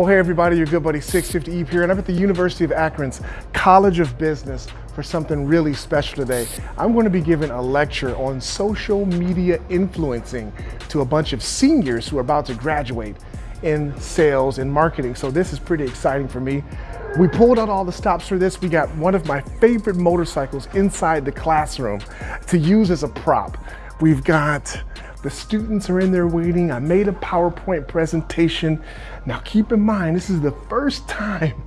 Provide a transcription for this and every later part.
Well, hey everybody, your good buddy 650 Ebe here, and I'm at the University of Akron's College of Business for something really special today. I'm going to be giving a lecture on social media influencing to a bunch of seniors who are about to graduate in sales and marketing. So this is pretty exciting for me. We pulled out all the stops for this. We got one of my favorite motorcycles inside the classroom to use as a prop. We've got the students are in there waiting. I made a PowerPoint presentation. Now keep in mind, this is the first time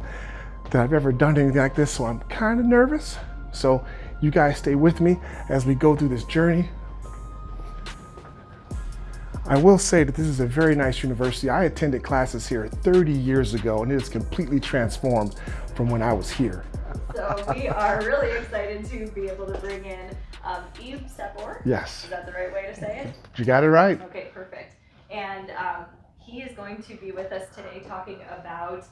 that I've ever done anything like this, so I'm kind of nervous. So you guys stay with me as we go through this journey. I will say that this is a very nice university. I attended classes here 30 years ago and it is completely transformed from when I was here. So we are really excited to be able to bring in um, Ebe Sepor. Yes. Is that the right way to say it? You got it right. Okay, perfect. And um, he is going to be with us today talking about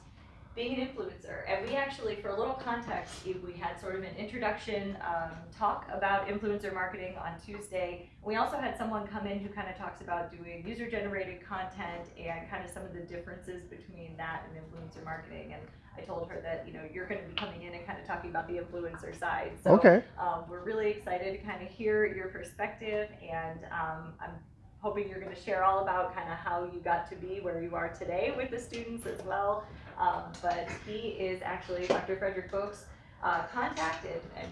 being an influencer. And we actually, for a little context, we had sort of an introduction um, talk about influencer marketing on Tuesday. We also had someone come in who kind of talks about doing user generated content and kind of some of the differences between that and influencer marketing. And I told her that, you know, you're going to be coming in and kind of talking about the influencer side. So okay. um, we're really excited to kind of hear your perspective and um, I'm hoping you're going to share all about kind of how you got to be where you are today with the students as well. Um, but he is actually, Dr. Frederick Boaks uh, contacted, and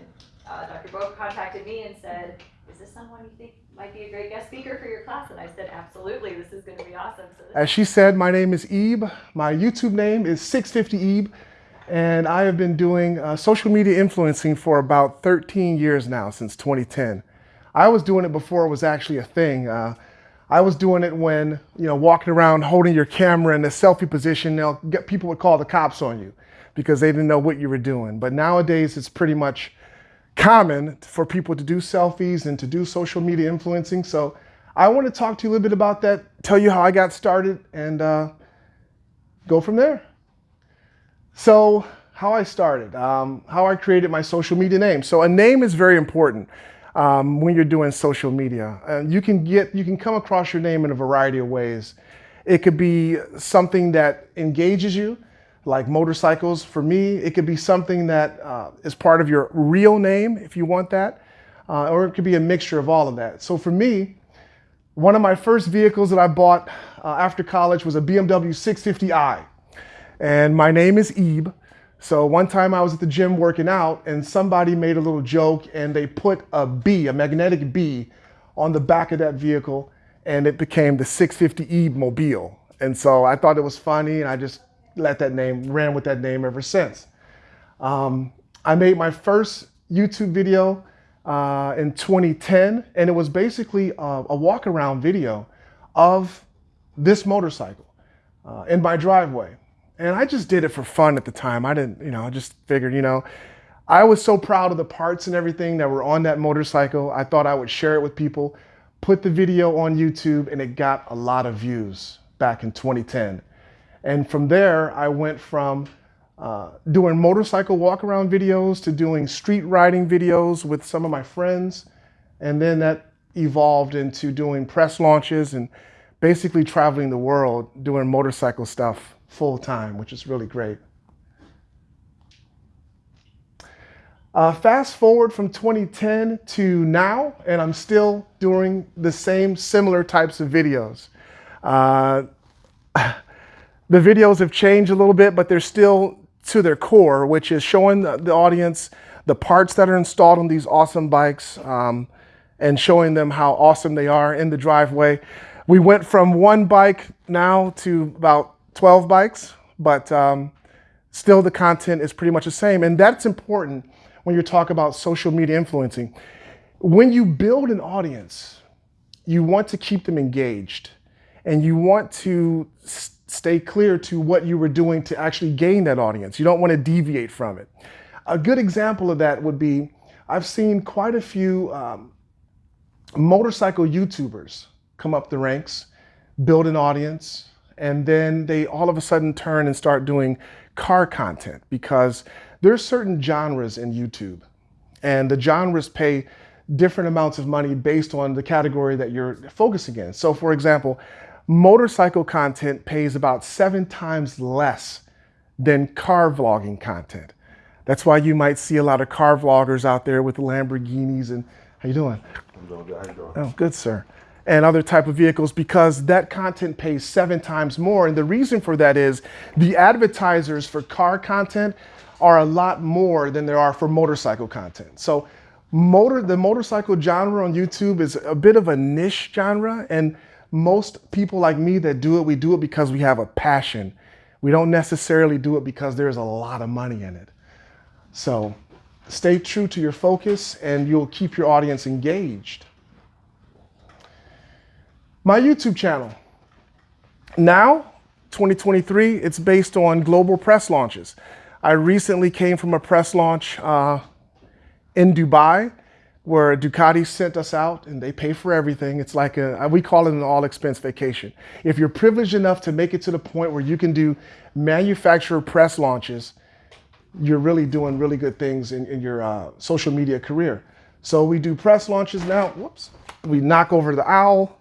uh, Dr. Boak contacted me and said, is this someone you think might be a great guest speaker for your class? And I said, absolutely, this is going to be awesome. So As she said, my name is Ebe. My YouTube name is 650 Ebe. And I have been doing uh, social media influencing for about 13 years now, since 2010. I was doing it before it was actually a thing. Uh, I was doing it when, you know, walking around holding your camera in a selfie position, you get, people would call the cops on you because they didn't know what you were doing. But nowadays it's pretty much common for people to do selfies and to do social media influencing. So I want to talk to you a little bit about that, tell you how I got started and uh, go from there. So how I started, um, how I created my social media name. So a name is very important um, when you're doing social media. Uh, you can get, you can come across your name in a variety of ways. It could be something that engages you, like motorcycles. For me, it could be something that uh, is part of your real name, if you want that, uh, or it could be a mixture of all of that. So for me, one of my first vehicles that I bought uh, after college was a BMW 650i. And my name is Ebe. So one time I was at the gym working out and somebody made a little joke and they put a bee, a magnetic bee on the back of that vehicle and it became the 650E Mobile. And so I thought it was funny and I just let that name, ran with that name ever since. Um, I made my first YouTube video uh, in 2010 and it was basically a, a walk around video of this motorcycle uh, in my driveway. And I just did it for fun at the time. I didn't, you know, I just figured, you know, I was so proud of the parts and everything that were on that motorcycle. I thought I would share it with people, put the video on YouTube, and it got a lot of views back in 2010. And from there, I went from uh, doing motorcycle walk around videos to doing street riding videos with some of my friends. And then that evolved into doing press launches and basically traveling the world doing motorcycle stuff full time, which is really great. Uh, fast forward from 2010 to now, and I'm still doing the same similar types of videos. Uh, the videos have changed a little bit, but they're still to their core, which is showing the, the audience the parts that are installed on these awesome bikes um, and showing them how awesome they are in the driveway. We went from one bike now to about 12 bikes, but um, still the content is pretty much the same. And that's important when you talk about social media influencing. When you build an audience, you want to keep them engaged and you want to stay clear to what you were doing to actually gain that audience. You don't want to deviate from it. A good example of that would be, I've seen quite a few um, motorcycle YouTubers come up the ranks, build an audience, and then they all of a sudden turn and start doing car content because there's certain genres in YouTube and the genres pay different amounts of money based on the category that you're focusing in. So for example, motorcycle content pays about seven times less than car vlogging content. That's why you might see a lot of car vloggers out there with Lamborghinis and how you doing? I'm doing good. How you doing? Oh, good, sir. And other type of vehicles because that content pays seven times more. And the reason for that is the advertisers for car content are a lot more than there are for motorcycle content. So motor the motorcycle genre on YouTube is a bit of a niche genre and most people like me that do it, we do it because we have a passion. We don't necessarily do it because there's a lot of money in it. So stay true to your focus and you'll keep your audience engaged. My YouTube channel. Now, 2023, it's based on global press launches. I recently came from a press launch uh, in Dubai where Ducati sent us out and they pay for everything. It's like a, we call it an all expense vacation. If you're privileged enough to make it to the point where you can do manufacturer press launches, you're really doing really good things in, in your uh, social media career. So we do press launches now. Whoops. We knock over the owl.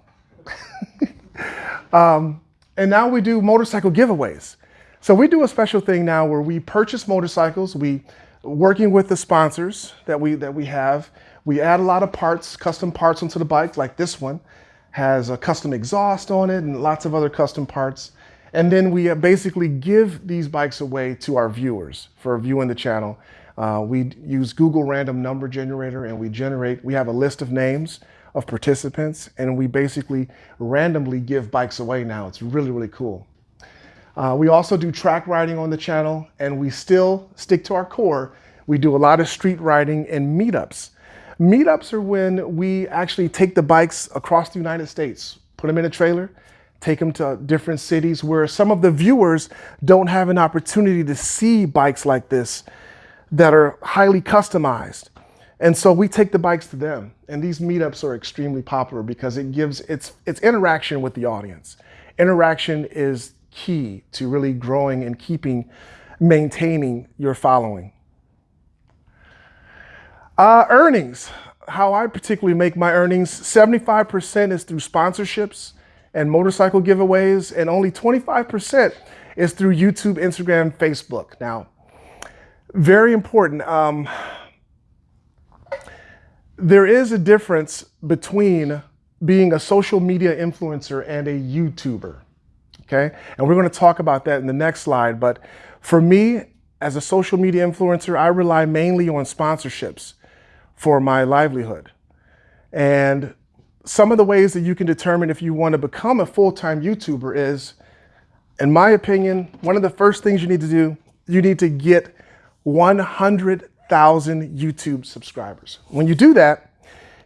Um, and now we do motorcycle giveaways. So we do a special thing now where we purchase motorcycles. We working with the sponsors that we that we have. We add a lot of parts, custom parts onto the bike, like this one has a custom exhaust on it and lots of other custom parts. And then we uh, basically give these bikes away to our viewers for viewing the channel. Uh, we use Google random number generator and we generate, we have a list of names of participants and we basically randomly give bikes away now. It's really, really cool. Uh, we also do track riding on the channel and we still stick to our core. We do a lot of street riding and meetups. Meetups are when we actually take the bikes across the United States, put them in a trailer, take them to different cities where some of the viewers don't have an opportunity to see bikes like this that are highly customized. And so we take the bikes to them. And these meetups are extremely popular because it gives it's it's interaction with the audience. Interaction is key to really growing and keeping maintaining your following. Uh, earnings, how I particularly make my earnings, 75% is through sponsorships and motorcycle giveaways, and only 25% is through YouTube, Instagram, Facebook. Now, very important. Um, there is a difference between being a social media influencer and a YouTuber. Okay. And we're going to talk about that in the next slide. But for me, as a social media influencer, I rely mainly on sponsorships for my livelihood. And some of the ways that you can determine if you want to become a full-time YouTuber is, in my opinion, one of the first things you need to do, you need to get 100,000 YouTube subscribers. When you do that,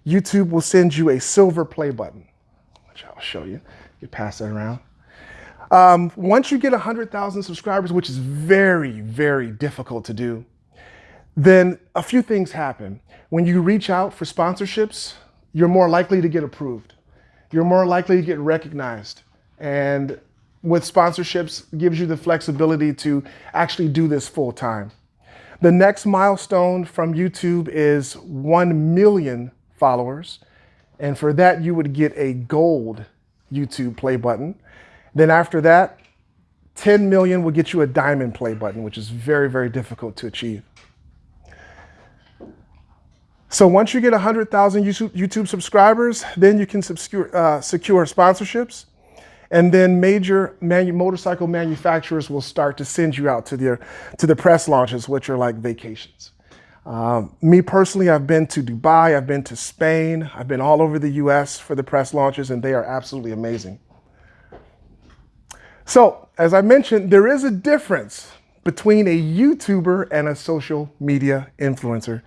YouTube will send you a silver play button, which I'll show you. You pass that around. Um, once you get 100,000 subscribers, which is very, very difficult to do, then a few things happen. When you reach out for sponsorships, you're more likely to get approved. You're more likely to get recognized. And with sponsorships gives you the flexibility to actually do this full time. The next milestone from YouTube is 1 million followers. And for that, you would get a gold YouTube play button. Then after that, 10 million will get you a diamond play button, which is very, very difficult to achieve. So once you get 100,000 YouTube subscribers, then you can secure, uh, secure sponsorships. And then major manu motorcycle manufacturers will start to send you out to their to the press launches, which are like vacations. Um, me personally, I've been to Dubai, I've been to Spain, I've been all over the US for the press launches, and they are absolutely amazing. So, as I mentioned, there is a difference between a YouTuber and a social media influencer.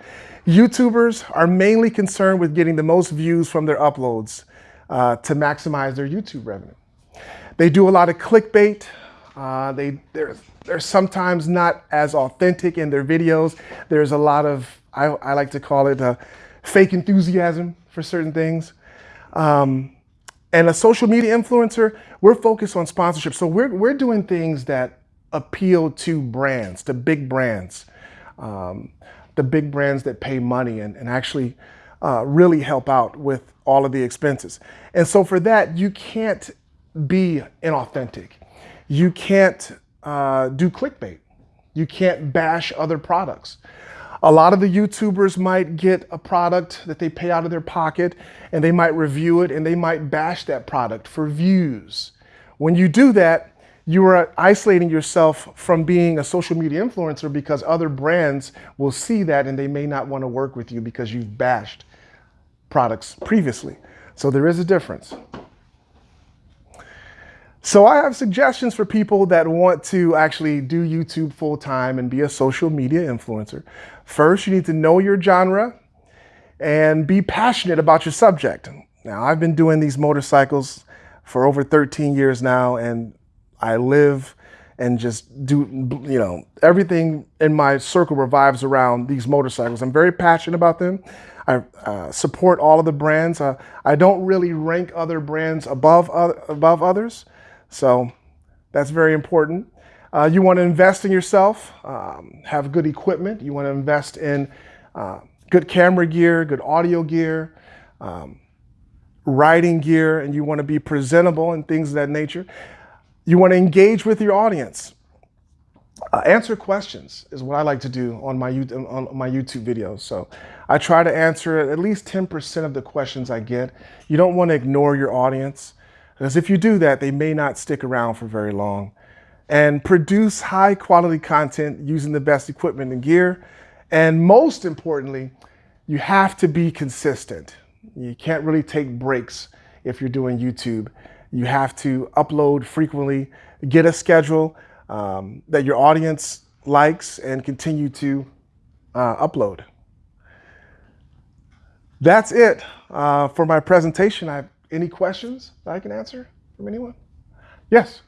YouTubers are mainly concerned with getting the most views from their uploads uh, to maximize their YouTube revenue. They do a lot of clickbait. Uh, they, they're, they're sometimes not as authentic in their videos. There's a lot of, I, I like to call it a fake enthusiasm for certain things. Um, and a social media influencer, we're focused on sponsorship. So we're, we're doing things that appeal to brands, to big brands. Um, the big brands that pay money and, and actually uh, really help out with all of the expenses. And so for that, you can't be inauthentic. You can't uh, do clickbait. You can't bash other products. A lot of the YouTubers might get a product that they pay out of their pocket and they might review it and they might bash that product for views. When you do that, you are isolating yourself from being a social media influencer because other brands will see that and they may not want to work with you because you've bashed products previously. So there is a difference. So I have suggestions for people that want to actually do YouTube full time and be a social media influencer. First, you need to know your genre and be passionate about your subject. Now, I've been doing these motorcycles for over 13 years now, and I live and just do, you know, everything in my circle revives around these motorcycles. I'm very passionate about them. I uh, support all of the brands. Uh, I don't really rank other brands above, uh, above others. So that's very important. Uh, you want to invest in yourself, um, have good equipment. You want to invest in uh, good camera gear, good audio gear, um, riding gear, and you want to be presentable and things of that nature. You want to engage with your audience. Uh, answer questions is what I like to do on my, on my YouTube videos. So I try to answer at least 10% of the questions I get. You don't want to ignore your audience. Because if you do that, they may not stick around for very long. And produce high quality content using the best equipment and gear. And most importantly, you have to be consistent. You can't really take breaks if you're doing YouTube. You have to upload frequently, get a schedule um, that your audience likes, and continue to uh, upload. That's it uh, for my presentation. I any questions that I can answer from anyone? Yes.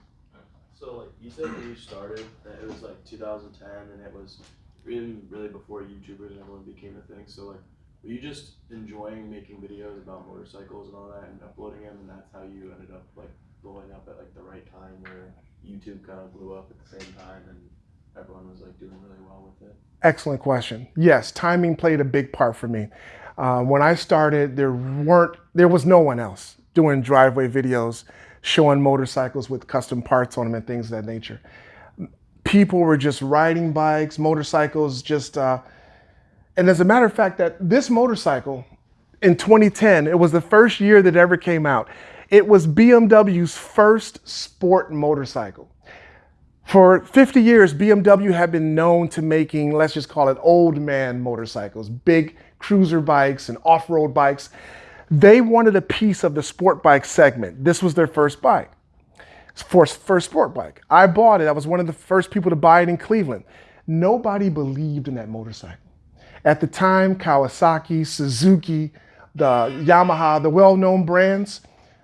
So like you said when you started that it was like 2010 and it was really really before YouTubers and everyone became a thing. So like were you just enjoying making videos about motorcycles and all that and uploading them and that's how you ended up like blowing up at like the right time where YouTube kind of blew up at the same time and everyone was like doing really well with it? Excellent question. Yes, timing played a big part for me. Uh, when I started, there weren't, there was no one else doing driveway videos, showing motorcycles with custom parts on them and things of that nature. People were just riding bikes, motorcycles, just, uh, and as a matter of fact, that this motorcycle in 2010, it was the first year that ever came out. It was BMW's first sport motorcycle. For 50 years, BMW had been known to making, let's just call it old man motorcycles, big cruiser bikes and off-road bikes. They wanted a piece of the sport bike segment. This was their first bike, first, first sport bike. I bought it. I was one of the first people to buy it in Cleveland. Nobody believed in that motorcycle. At the time, Kawasaki, Suzuki, the Yamaha, the well-known brands,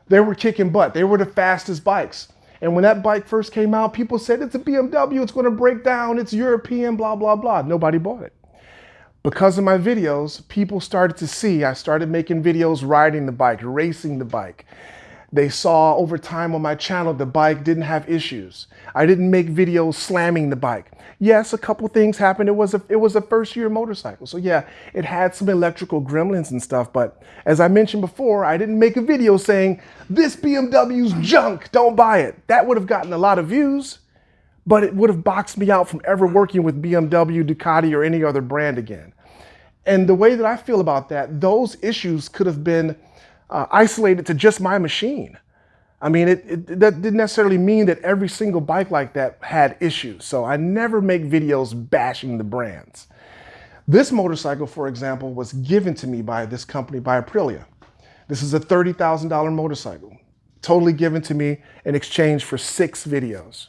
they were kicking butt. They were the fastest bikes. And when that bike first came out, people said, it's a BMW, it's gonna break down, it's European, blah, blah, blah. Nobody bought it. Because of my videos, people started to see, I started making videos riding the bike, racing the bike. They saw over time on my channel, the bike didn't have issues. I didn't make videos slamming the bike. Yes, a couple things happened. It was a, it was a first year motorcycle. So yeah, it had some electrical gremlins and stuff. But as I mentioned before, I didn't make a video saying, this BMW's junk, don't buy it. That would have gotten a lot of views, but it would have boxed me out from ever working with BMW, Ducati, or any other brand again. And the way that I feel about that, those issues could have been uh, isolated to just my machine. I mean, it, it, that didn't necessarily mean that every single bike like that had issues. So I never make videos bashing the brands. This motorcycle, for example, was given to me by this company, by Aprilia. This is a $30,000 motorcycle, totally given to me in exchange for six videos,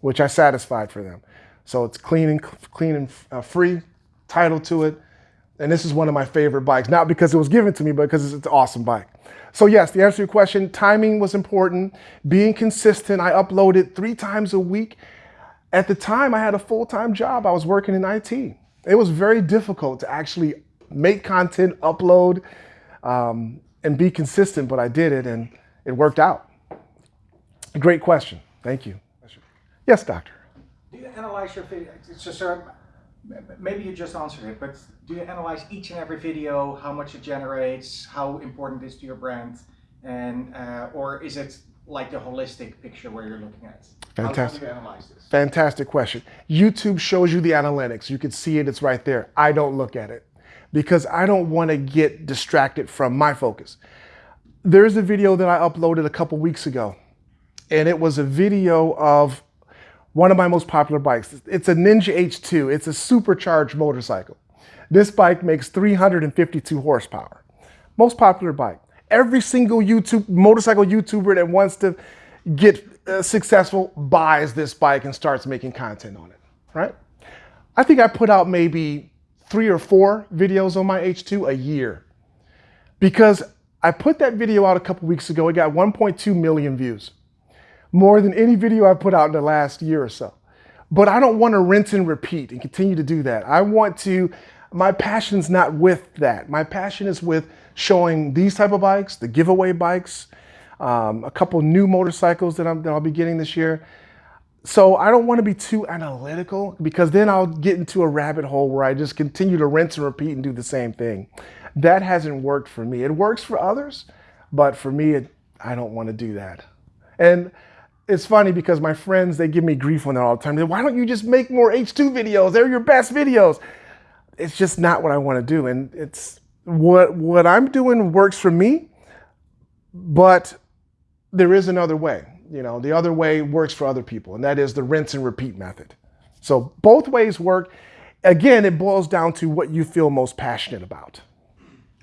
which I satisfied for them. So it's clean and, clean and uh, free, title to it, and this is one of my favorite bikes, not because it was given to me, but because it's an awesome bike. So yes, the answer to your question, timing was important. Being consistent, I uploaded three times a week. At the time, I had a full-time job. I was working in IT. It was very difficult to actually make content, upload, um, and be consistent, but I did it and it worked out. Great question. Thank you. Yes, doctor. Do you analyze your video? So, sir, maybe you just answered it, but do you analyze each and every video, how much it generates, how important it is to your brand, and uh, or is it like the holistic picture where you're looking at? Fantastic. How, do you analyze this? Fantastic question. YouTube shows you the analytics. You can see it, it's right there. I don't look at it because I don't want to get distracted from my focus. There's a video that I uploaded a couple weeks ago, and it was a video of one of my most popular bikes. It's a Ninja H2, it's a supercharged motorcycle. This bike makes 352 horsepower. Most popular bike. Every single YouTube motorcycle YouTuber that wants to get uh, successful buys this bike and starts making content on it, right? I think I put out maybe three or four videos on my H2 a year because I put that video out a couple weeks ago. It got 1.2 million views, more than any video I've put out in the last year or so. But I don't want to rinse and repeat and continue to do that. I want to, my passion's not with that. My passion is with showing these type of bikes, the giveaway bikes, um, a couple new motorcycles that, I'm, that I'll be getting this year. So I don't want to be too analytical because then I'll get into a rabbit hole where I just continue to rinse and repeat and do the same thing. That hasn't worked for me. It works for others, but for me, it, I don't want to do that. And it's funny because my friends, they give me grief on that all the time. They, Why don't you just make more H2 videos? They're your best videos. It's just not what I want to do. And it's what, what I'm doing works for me, but there is another way. You know, the other way works for other people, and that is the rinse and repeat method. So both ways work. Again, it boils down to what you feel most passionate about.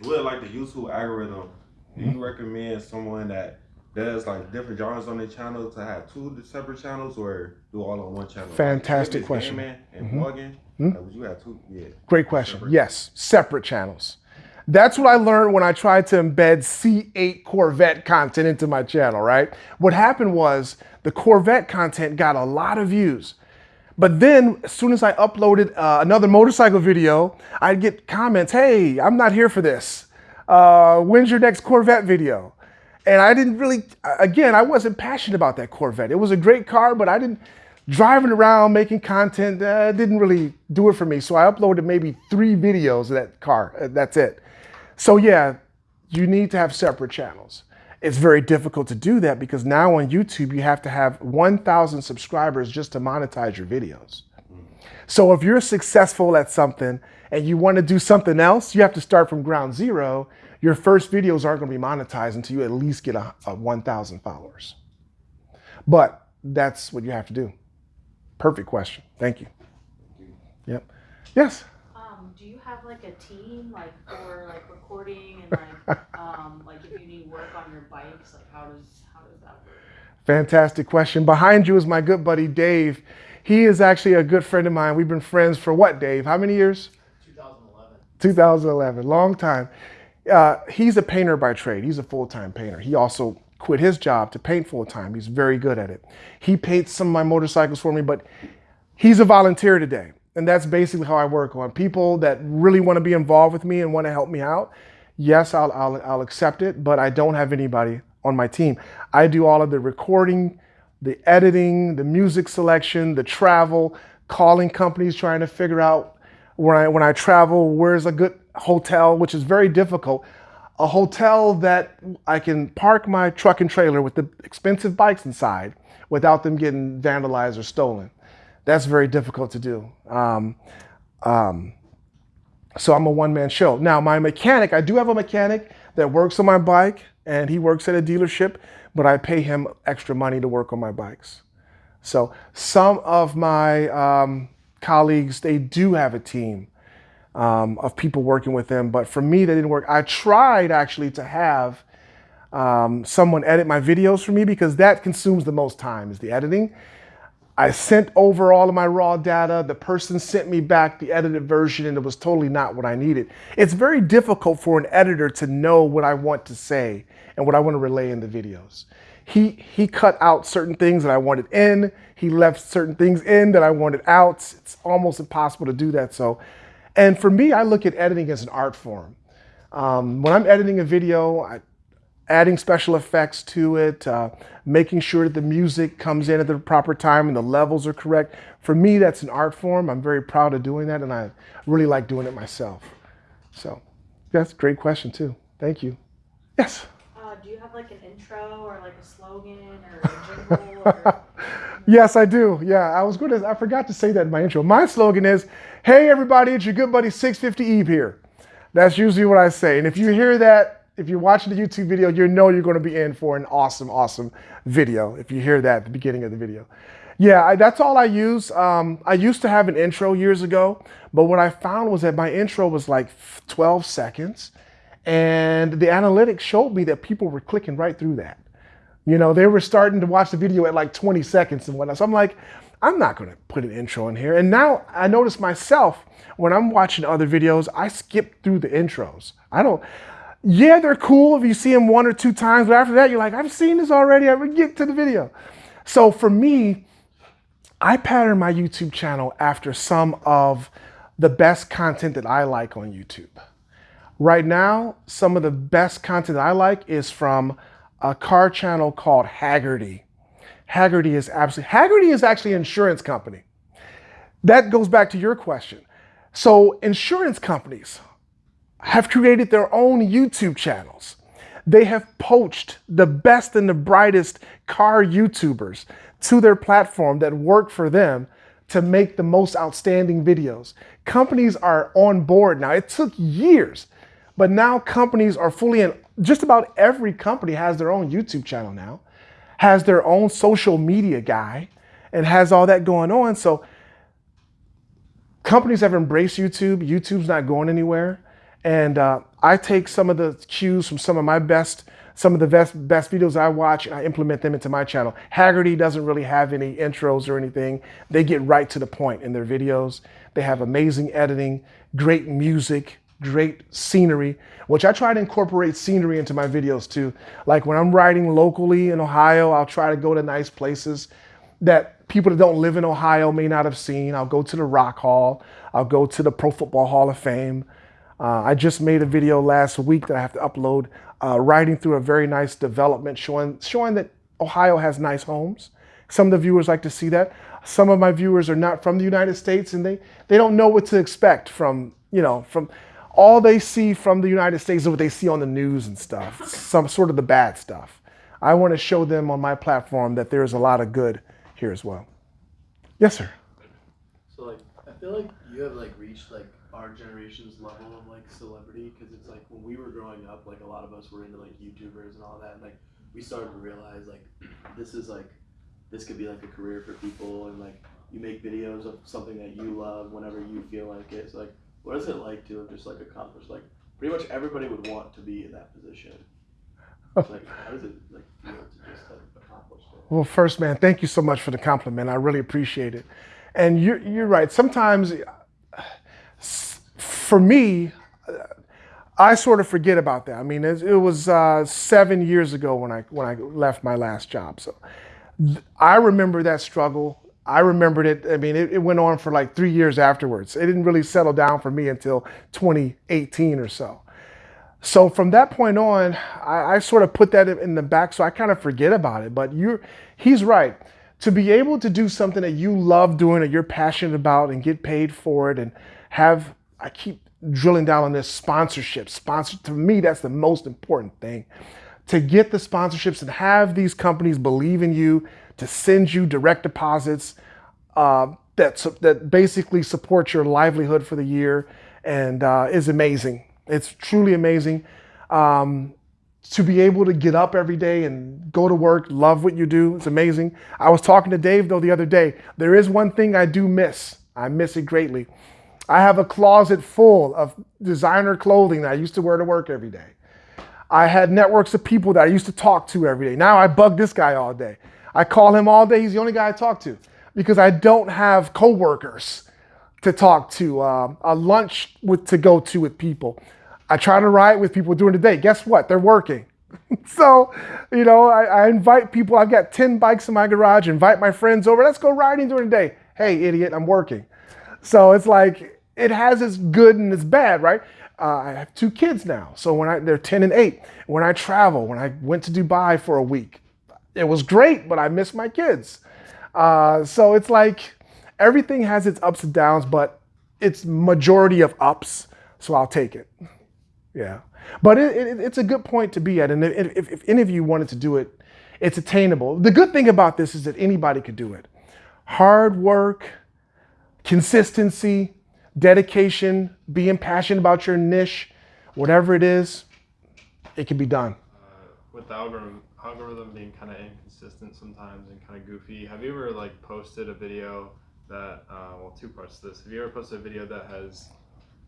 With like the YouTube algorithm, do you mm-hmm. recommend someone that does like different genres on their channel to have two separate channels or do all on one channel? Fantastic Like, question. gaming and vlogging, like, would you have two? Yeah. Great question. Yes, separate channels. That's what I learned when I tried to embed C8 Corvette content into my channel, right? What happened was the Corvette content got a lot of views. But then, as soon as I uploaded uh, another motorcycle video, I'd get comments, hey, I'm not here for this. Uh, when's your next Corvette video? And I didn't really, again, I wasn't passionate about that Corvette. It was a great car, but I didn't, driving around making content uh, didn't really do it for me. So I uploaded maybe three videos of that car. Uh, That's it. So yeah, you need to have separate channels. It's very difficult to do that because now on YouTube, you have to have 1,000 subscribers just to monetize your videos. So if you're successful at something and you want to do something else, you have to start from ground zero. Your first videos aren't going to be monetized until you at least get a, a 1,000 followers. But that's what you have to do. Perfect question. Thank you. Yep. Yes. Um, do you have like a team like for like recording and like um like if you need work on your bikes, like how does how does that work? Fantastic question. Behind you is my good buddy Dave. He is actually a good friend of mine. We've been friends for what, Dave? How many years? 2011. 2011, long time. Uh, he's a painter by trade. He's a full-time painter. He also quit his job to paint full-time. He's very good at it. He paints some of my motorcycles for me, but he's a volunteer today. And that's basically how I work on people that really want to be involved with me and want to help me out. Yes, I'll, I'll, I'll accept it, but I don't have anybody on my team. I do all of the recording, the editing, the music selection, the travel, calling companies, trying to figure out when I, when I travel, where's a good hotel, which is very difficult. A hotel that I can park my truck and trailer with the expensive bikes inside without them getting vandalized or stolen. That's very difficult to do. Um, um, so I'm a one man show. Now, my mechanic, I do have a mechanic that works on my bike and he works at a dealership, but I pay him extra money to work on my bikes. So some of my um, colleagues, they do have a team um, of people working with them, but for me, that didn't work. I tried actually to have um, someone edit my videos for me because that consumes the most time is the editing. I sent over all of my raw data. The person sent me back the edited version and it was totally not what I needed. It's very difficult for an editor to know what I want to say and what I want to relay in the videos. He, he cut out certain things that I wanted in. He left certain things in that I wanted out. It's almost impossible to do that. So, and for me, I look at editing as an art form. Um, when I'm editing a video, I, adding special effects to it, uh, making sure that the music comes in at the proper time and the levels are correct. For me, that's an art form. I'm very proud of doing that and I really like doing it myself. So that's a great question too. Thank you. Yes. Do you have like an intro or like a slogan or a jingle or? yes, I do. Yeah, I was going to, I forgot to say that in my intro. My slogan is, hey everybody, it's your good buddy 650 Ebe here. That's usually what I say. And if you hear that, if you're watching the YouTube video, you know you're going to be in for an awesome, awesome video. If you hear that at the beginning of the video. Yeah, I, that's all I use. Um, I used to have an intro years ago, but what I found was that my intro was like 12 seconds. And the analytics showed me that people were clicking right through that. You know, they were starting to watch the video at like 20 seconds and whatnot. So I'm like, I'm not going to put an intro in here. And now I notice myself when I'm watching other videos, I skip through the intros. I don't, yeah, they're cool if you see them one or two times, but after that, you're like, I've seen this already. I would get to the video. So for me, I pattern my YouTube channel after some of the best content that I like on YouTube. Right now, some of the best content I like is from a car channel called Hagerty. Hagerty is absolutely, Hagerty is actually an insurance company. That goes back to your question. So insurance companies have created their own YouTube channels. They have poached the best and the brightest car YouTubers to their platform that work for them to make the most outstanding videos. Companies are on board now. It took years but now companies are fully in, just about every company has their own YouTube channel now, has their own social media guy, and has all that going on. So companies have embraced YouTube. YouTube's not going anywhere. And uh, I take some of the cues from some of my best, some of the best, best videos I watch and I implement them into my channel. Hagerty doesn't really have any intros or anything. They get right to the point in their videos. They have amazing editing, great music, great scenery, which I try to incorporate scenery into my videos too. Like when I'm riding locally in Ohio, I'll try to go to nice places that people that don't live in Ohio may not have seen. I'll go to the Rock Hall. I'll go to the Pro Football Hall of Fame. Uh, I just made a video last week that I have to upload, uh, riding through a very nice development showing, showing that Ohio has nice homes. Some of the viewers like to see that. Some of my viewers are not from the United States and they, they don't know what to expect from, you know, from, all they see from the United States is what they see on the news and stuff, some sort of the bad stuff. I want to show them on my platform that there's a lot of good here as well. Yes, sir. So like, I feel like you have like reached like our generation's level of like celebrity because it's like when we were growing up, like a lot of us were into like YouTubers and all that, and like we started to realize like this is like this could be like a career for people, and like you make videos of something that you love whenever you feel like it. So like what is it like to have just like accomplished like pretty much everybody would want to be in that position? Like how does it like to just it? Well, first, man, thank you so much for the compliment. I really appreciate it. And you're, you're right. Sometimes, for me, I sort of forget about that. I mean, it, it was uh, seven years ago when I when I left my last job. So I remember that struggle. I remembered it. I mean, it, it, went on for like three years afterwards. It didn't really settle down for me until 2018 or so. So from that point on, I, I sort of put that in the back, so I kind of forget about it. But you're, he's right. To be able to do something that you love doing, that you're passionate about, and get paid for it, and have, I keep drilling down on this sponsorship. Sponsor to me, that's the most important thing. To get the sponsorships and have these companies believe in you, to send you direct deposits uh, that, that basically support your livelihood for the year and uh, is amazing. It's truly amazing. Um, to be able to get up every day and go to work, love what you do, it's amazing. I was talking to Dave though the other day. There is one thing I do miss. I miss it greatly. I have a closet full of designer clothing that I used to wear to work every day. I had networks of people that I used to talk to every day. Now I bug this guy all day. I call him all day. He's the only guy I talk to because I don't have coworkers to talk to, uh, a lunch with, to go to with people. I try to ride with people during the day. Guess what? They're working. so, you know, I, I, invite people. I've got 10 bikes in my garage, invite my friends over. Let's go riding during the day. Hey, idiot, I'm working. So it's like, it has its good and its bad, right? Uh, I have two kids now. So when I, they're 10 and 8. When I travel, when I went to Dubai for a week, it was great, but I miss my kids. Uh, so it's like everything has its ups and downs, but it's majority of ups. So I'll take it. Yeah, but it, it, it's a good point to be at, and if, if, any of you wanted to do it, it's attainable. The good thing about this is that anybody could do it. Hard work, consistency, dedication, being passionate about your niche, whatever it is, it can be done. uh, with the algorithm algorithm being kind of inconsistent sometimes and kind of goofy have you ever like posted a video that uh, well two parts to this have you ever posted a video that has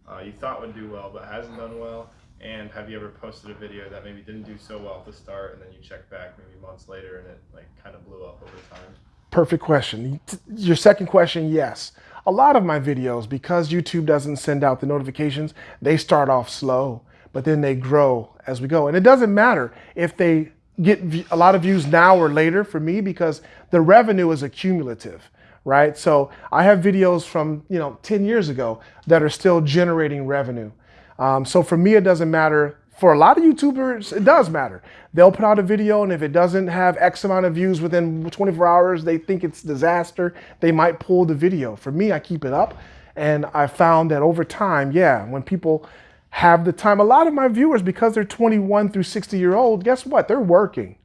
uh, you thought would do well but hasn't done well and have you ever posted a video that maybe didn't do so well at the start and then you check back maybe months later and it like kind of blew up over time Perfect question. Your second question, yes. A lot of my videos, because YouTube doesn't send out the notifications, they start off slow, but then they grow as we go. And it doesn't matter if they get a lot of views now or later for me because the revenue is accumulative, right? So I have videos from, you know, 10 years ago that are still generating revenue. Um, so for me, it doesn't matter. For a lot of YouTubers, it does matter. They'll put out a video, and if it doesn't have X amount of views within 24 hours, they think it's disaster. They might pull the video. For me, I keep it up, and I found that over time, yeah, when people have the time, a lot of my viewers, because they're 21 through 60 year old, guess what? They're working.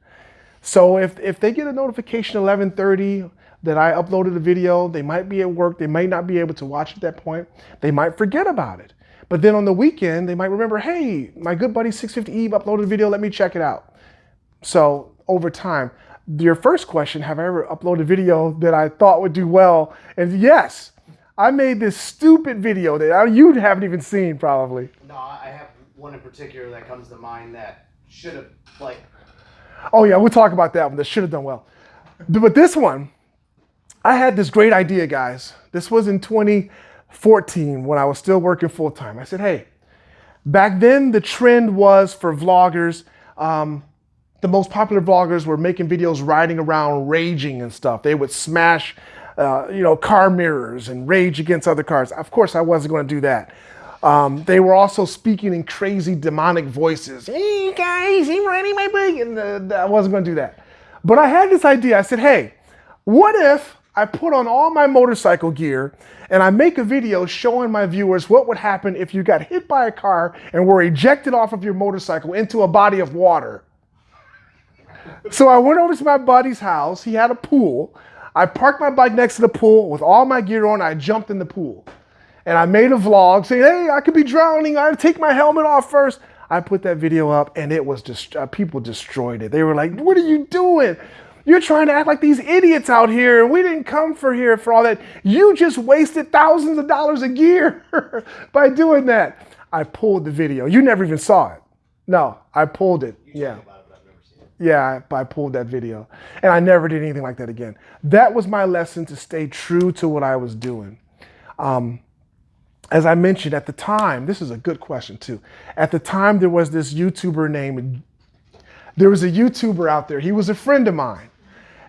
So if, if they get a notification 11:30 that I uploaded a video, they might be at work, they might not be able to watch at that point. They might forget about it. But then on the weekend, they might remember, hey, my good buddy 650 Ebe uploaded a video, let me check it out. So over time, your first question, have I ever uploaded a video that I thought would do well? And yes, I made this stupid video that you haven't even seen probably. No, I have one in particular that comes to mind that should have like Oh yeah, we'll talk about that one. That should have done well. But this one, I had this great idea, guys. This was in 2014 when I was still working full time. I said, hey, back then the trend was for vloggers. Um, the most popular vloggers were making videos riding around, raging and stuff. They would smash, uh, you know, car mirrors and rage against other cars. Of course, I wasn't going to do that. Um, they were also speaking in crazy demonic voices. Hey guys, I'm my bike, and uh, I wasn't going to do that. But I had this idea. I said, hey, what if I put on all my motorcycle gear and I make a video showing my viewers what would happen if you got hit by a car and were ejected off of your motorcycle into a body of water? So I went over to my buddy's house. He had a pool. I parked my bike next to the pool with all my gear on. I jumped in the pool. And I made a vlog saying, hey, I could be drowning. I had to take my helmet off first. I put that video up and it was just, uh, people destroyed it. They were like, what are you doing? You're trying to act like these idiots out here. and We didn't come for here for all that. You just wasted thousands of dollars of gear by doing that. I pulled the video. You never even saw it. No, I pulled it. Yeah. Yeah, I, I pulled that video. And I never did anything like that again. That was my lesson to stay true to what I was doing. Um, as I mentioned at the time, this is a good question too. At the time, there was this YouTuber named, there was a YouTuber out there. He was a friend of mine.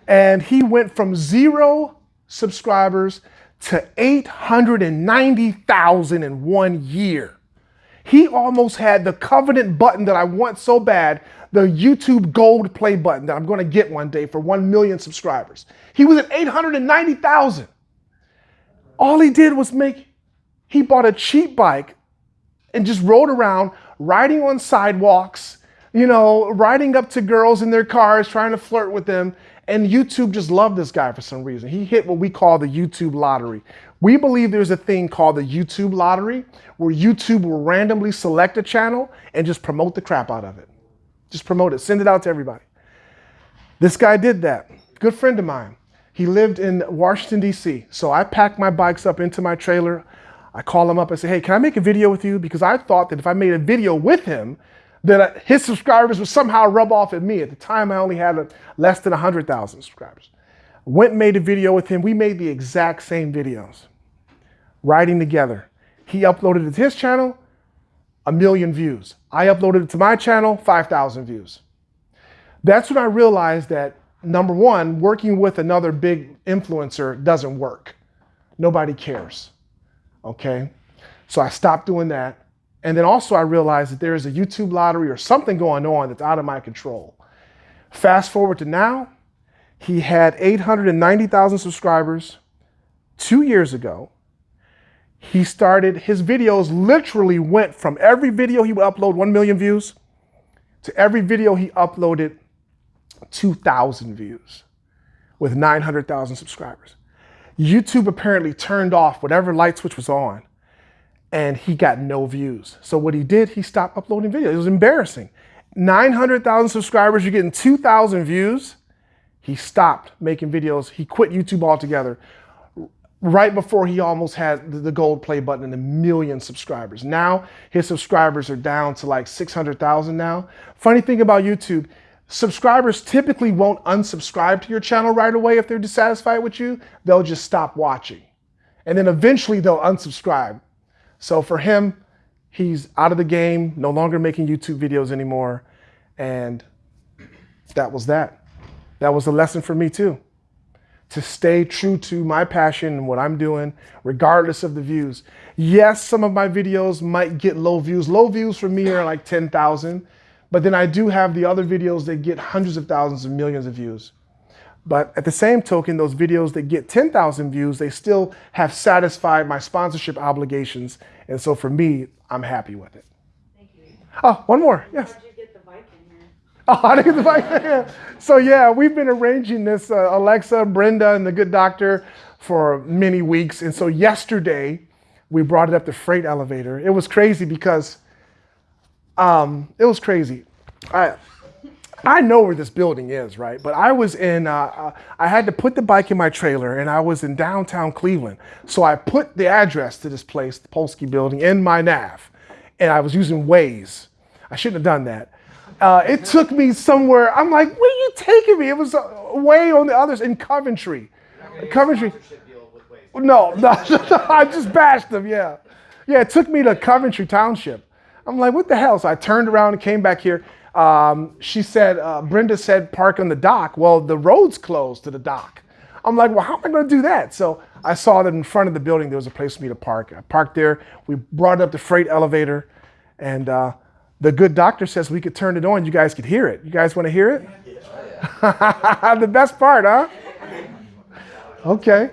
And he went from zero subscribers to 890,000 in one year. He almost had the covenant button that I want so bad, the YouTube gold play button that I'm going to get one day for 1 million subscribers. He was at 890,000. All he did was make, he bought a cheap bike and just rode around riding on sidewalks, you know, riding up to girls in their cars, trying to flirt with them. And YouTube just loved this guy for some reason. He hit what we call the YouTube lottery. We believe there's a thing called the YouTube lottery where YouTube will randomly select a channel and just promote the crap out of it. Just promote it, send it out to everybody. This guy did that. Good friend of mine. He lived in Washington, D.C. So I packed my bikes up into my trailer. I call him up and say, hey, can I make a video with you? Because I thought that if I made a video with him, that his subscribers would somehow rub off at me. At the time, I only had less than 100,000 subscribers. Went and made a video with him. We made the exact same videos, riding together. He uploaded it to his channel, a million views. I uploaded it to my channel, 5,000 views. That's when I realized that number one, working with another big influencer doesn't work. Nobody cares. Okay? So I stopped doing that. And then also I realized that there is a YouTube lottery or something going on that's out of my control. Fast forward to now, he had 890,000 subscribers two years ago. he started, his videos literally went from every video he would upload 1 million views to every video he uploaded 2,000 views with 900,000 subscribers. YouTube apparently turned off whatever light switch was on and he got no views. So what he did, he stopped uploading videos. It was embarrassing. 900,000 subscribers, you're getting 2,000 views. He stopped making videos. He quit YouTube altogether right before he almost had the gold play button and a million subscribers. Now his subscribers are down to like 600,000 now. Funny thing about YouTube, subscribers typically won't unsubscribe to your channel right away if they're dissatisfied with you. They'll just stop watching. And then eventually they'll unsubscribe. So for him, he's out of the game, no longer making YouTube videos anymore. And that was that. That was a lesson for me too. To stay true to my passion and what I'm doing, regardless of the views. Yes, some of my videos might get low views. Low views for me are like 10,000, but then I do have the other videos that get hundreds of thousands and millions of views. But at the same token, those videos that get 10,000 views, they still have satisfied my sponsorship obligations. And so for me, I'm happy with it. Thank you. Oh, one more. Yes. How'd you get the bike here? Oh, how to get the bike? So yeah, we've been arranging this, uh, Alexa, Brenda, and the good doctor for many weeks. And so yesterday, we brought it up the freight elevator. It was crazy because um, it was crazy. I, I know where this building is, right? But I was in, uh, uh, I had to put the bike in my trailer and I was in downtown Cleveland. So I put the address to this place, the Polsky building, in my nav. And I was using Waze. I shouldn't have done that. Uh, it took me somewhere, I'm like, where are you taking me? It was uh, way on the others in Coventry. Coventry. No, no, I just bashed them, yeah. Yeah, it took me to Coventry Township. I'm like, what the hell? So I turned around and came back here. Um, she said, uh, Brenda said park on the dock. Well, the road's closed to the dock. I'm like, well, how am I going to do that? So I saw that in front of the building there was a place for me to park. I parked there. We brought up the freight elevator, and uh, the good doctor says we could turn it on. You guys could hear it. You guys want to hear it? the best part, huh? Okay.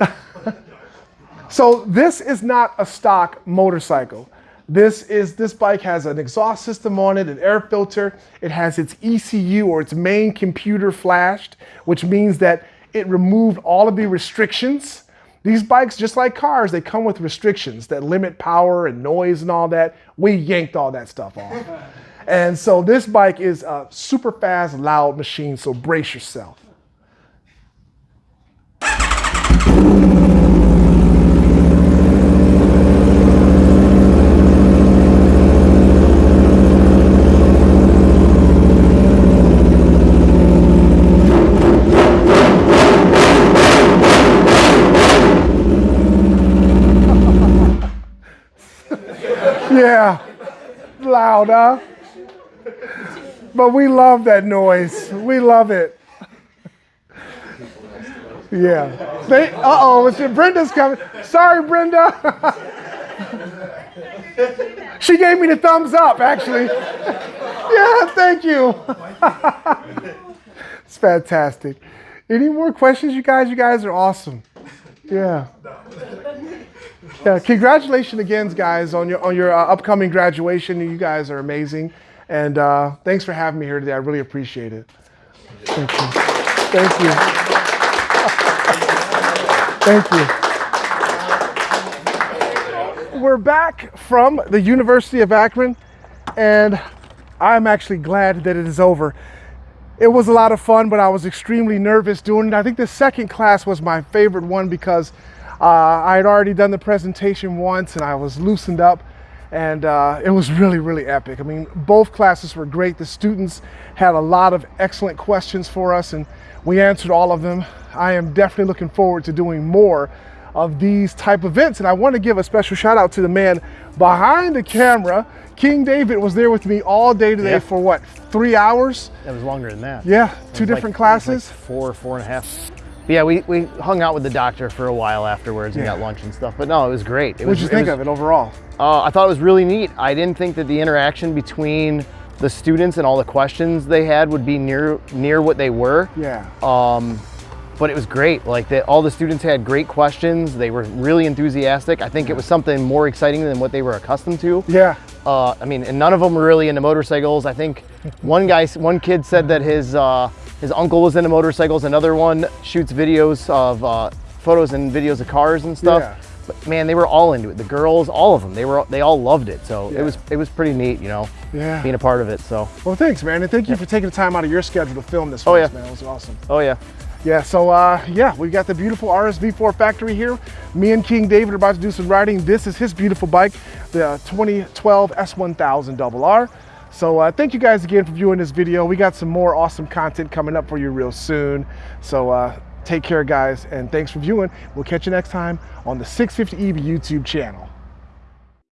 so this is not a stock motorcycle. This is this bike has an exhaust system on it, an air filter. It has its ECU or its main computer flashed, which means that it removed all of the restrictions. These bikes, just like cars, they come with restrictions that limit power and noise and all that. We yanked all that stuff off. and so this bike is a super fast, loud machine, so brace yourself. Yeah, loud, huh? But we love that noise. We love it. Yeah. They, uh-oh, it's Brenda's coming. Sorry, Brenda. she gave me the thumbs up, actually. yeah, thank you. it's fantastic. Any more questions, you guys? You guys are awesome. Yeah. Yeah, congratulations again, guys, on your on your uh, upcoming graduation. You guys are amazing, and uh, thanks for having me here today. I really appreciate it. Thank you. Thank you. Thank you. We're back from the University of Akron, and I'm actually glad that it is over. It was a lot of fun, but I was extremely nervous doing it. I think the second class was my favorite one because uh, I had already done the presentation once and I was loosened up and uh, it was really, really epic. I mean, both classes were great. The students had a lot of excellent questions for us and we answered all of them. I am definitely looking forward to doing more of these type events. And I want to give a special shout out to the man behind the camera. King David was there with me all day today Yeah. for what, three hours? It was longer than that. Yeah, two like- different like classes. four, four and a half. But yeah, we, we hung out with the doctor for a while afterwards and Yeah. got lunch and stuff. But no, it was great. It What'd was, you think was, of it overall? Uh, I thought it was really neat. I didn't think that the interaction between the students and all the questions they had would be near near what they were. Yeah. Um, but it was great. Like the, all the students had great questions. They were really enthusiastic. I think it was something more exciting than what they were accustomed to. Yeah. Uh, I mean, and none of them were really into motorcycles. I think one guy, one kid said that his uh, his uncle was into motorcycles. Another one shoots videos of uh, photos and videos of cars and stuff. Yeah. But man, they were all into it. The girls, all of them, they were they all loved it. So Yeah. it was it was pretty neat, you know, Yeah. being a part of it. So Well, thanks, man, and thank you for taking the time out of your schedule to film this. Oh, yeah. us, man. It was awesome. oh yeah. Yeah, so uh, yeah, we've got the beautiful RSV4 factory here. Me and King David are about to do some riding. This is his beautiful bike, the 2012 S1000 RR. So uh, thank you guys again for viewing this video. We got some more awesome content coming up for you real soon. So uh, take care, guys, and thanks for viewing. We'll catch you next time on the 650 Ebe YouTube channel.